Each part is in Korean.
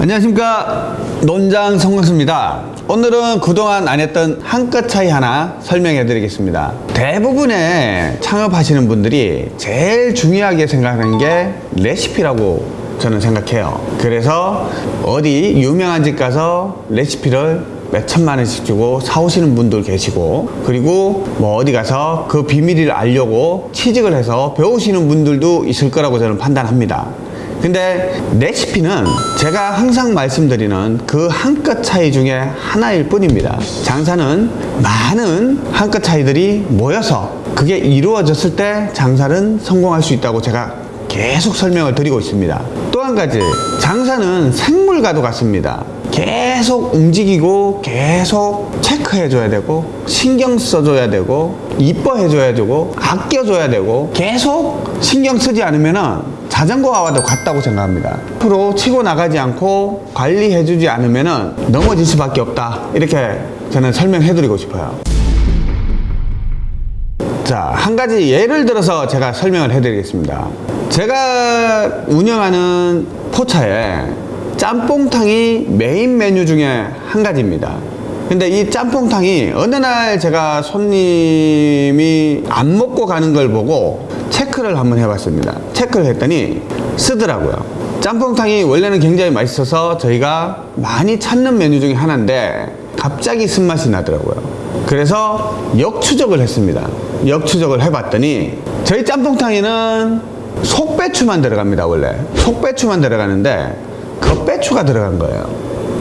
안녕하십니까. 논장 성광수입니다. 오늘은 그동안 안 했던 한끗 차이 하나 설명해 드리겠습니다. 대부분의 창업하시는 분들이 제일 중요하게 생각하는 게 레시피라고 저는 생각해요. 그래서 어디 유명한 집 가서 레시피를 몇 천만 원씩 주고 사오시는 분들 계시고 그리고 뭐 어디 가서 그 비밀을 알려고 취직을 해서 배우시는 분들도 있을 거라고 저는 판단합니다 근데 레시피는 제가 항상 말씀드리는 그 한 끗 차이 중에 하나일 뿐입니다. 장사는 많은 한 끗 차이들이 모여서 그게 이루어졌을 때 장사는 성공할 수 있다고 제가 계속 설명을 드리고 있습니다. 또 한 가지, 장사는 생물과도 같습니다. 계속 움직이고 계속 체크해줘야 되고 신경 써줘야 되고 이뻐해줘야 되고 아껴줘야 되고 계속 신경 쓰지 않으면은 자전거와도 같다고 생각합니다. 앞으로 치고 나가지 않고 관리해주지 않으면 넘어질 수밖에 없다. 이렇게 저는 설명해드리고 싶어요. 자, 한 가지 예를 들어서 제가 설명을 해드리겠습니다. 제가 운영하는 포차에 짬뽕탕이 메인 메뉴 중에 한 가지입니다. 근데 이 짬뽕탕이 어느 날 제가 손님이 안 먹고 가는 걸 보고 체크를 한번 해봤습니다. 체크를 했더니 쓰더라고요. 짬뽕탕이 원래는 굉장히 맛있어서 저희가 많이 찾는 메뉴 중에 하나인데 갑자기 쓴맛이 나더라고요. 그래서 역추적을 했습니다. 역추적을 해봤더니 저희 짬뽕탕에는 속배추만 들어갑니다. 원래 속배추만 들어가는데 겉배추가 들어간 거예요.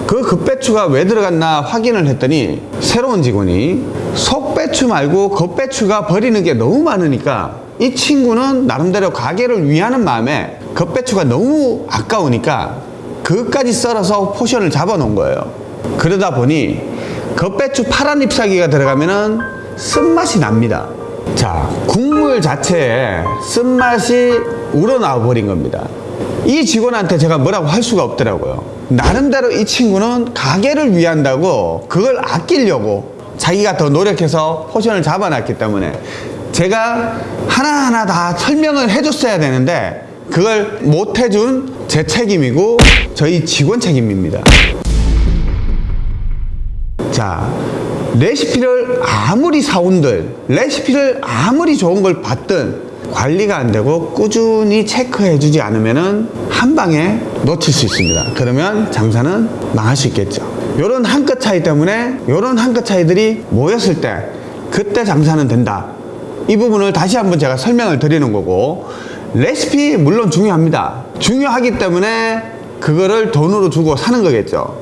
그 겉배추가 왜 들어갔나 확인을 했더니 새로운 직원이 속배추 말고 겉배추가 버리는 게 너무 많으니까 이 친구는 나름대로 가게를 위하는 마음에 겉배추가 너무 아까우니까 그까지 썰어서 포션을 잡아 놓은 거예요. 그러다 보니 겉배추 파란 잎사귀가 들어가면은 쓴맛이 납니다. 자 국물 자체에 쓴맛이 우러나와 버린 겁니다. 이 직원한테 제가 뭐라고 할 수가 없더라고요. 나름대로 이 친구는 가게를 위한다고 그걸 아끼려고 자기가 더 노력해서 포션을 잡아놨기 때문에 제가 하나하나 다 설명을 해줬어야 되는데 그걸 못 해준 제 책임이고 저희 직원 책임입니다. 자 레시피를 아무리 사온들 레시피를 아무리 좋은 걸 봤든 관리가 안 되고 꾸준히 체크해 주지 않으면 한 방에 놓칠 수 있습니다. 그러면 장사는 망할 수 있겠죠. 요런 한 끗 차이 때문에 요런 한 끗 차이들이 모였을 때 그때 장사는 된다 이 부분을 다시 한번 제가 설명을 드리는 거고 레시피 물론 중요합니다. 중요하기 때문에 그거를 돈으로 주고 사는 거겠죠.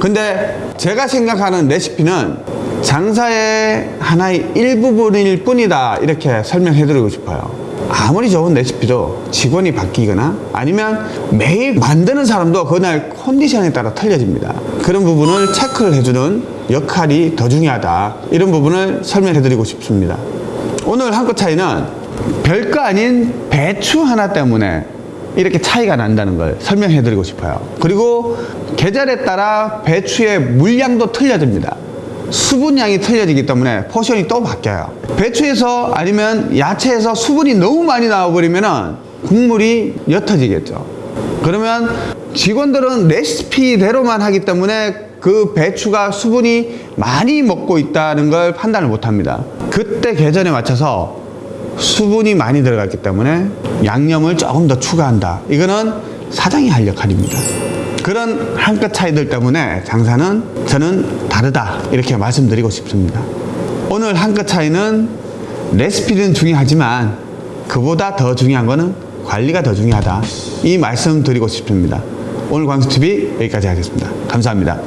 근데 제가 생각하는 레시피는 장사의 하나의 일부분일 뿐이다 이렇게 설명해 드리고 싶어요. 아무리 좋은 레시피도 직원이 바뀌거나 아니면 매일 만드는 사람도 그날 컨디션에 따라 틀려집니다. 그런 부분을 체크를 해주는 역할이 더 중요하다. 이런 부분을 설명해 드리고 싶습니다 오늘 한 끗 차이는 별거 아닌 배추 하나 때문에 이렇게 차이가 난다는 걸 설명해 드리고 싶어요. 그리고 계절에 따라 배추의 물량도 틀려집니다. 수분량이 틀려지기 때문에 포션이 또 바뀌어요. 배추에서 아니면 야채에서 수분이 너무 많이 나와버리면 국물이 옅어지겠죠. 그러면 직원들은 레시피대로만 하기 때문에 그 배추가 수분이 많이 먹고 있다는 걸 판단을 못합니다. 그때 계절에 맞춰서 수분이 많이 들어갔기 때문에 양념을 조금 더 추가한다. 이거는 사장이 할 역할입니다. 그런 한 끗 차이들 때문에 장사는 저는 다르다. 이렇게 말씀드리고 싶습니다. 오늘 한 끗 차이는 레시피는 중요하지만 그보다 더 중요한 거는 관리가 더 중요하다. 이 말씀 드리고 싶습니다. 오늘 광수TV 여기까지 하겠습니다. 감사합니다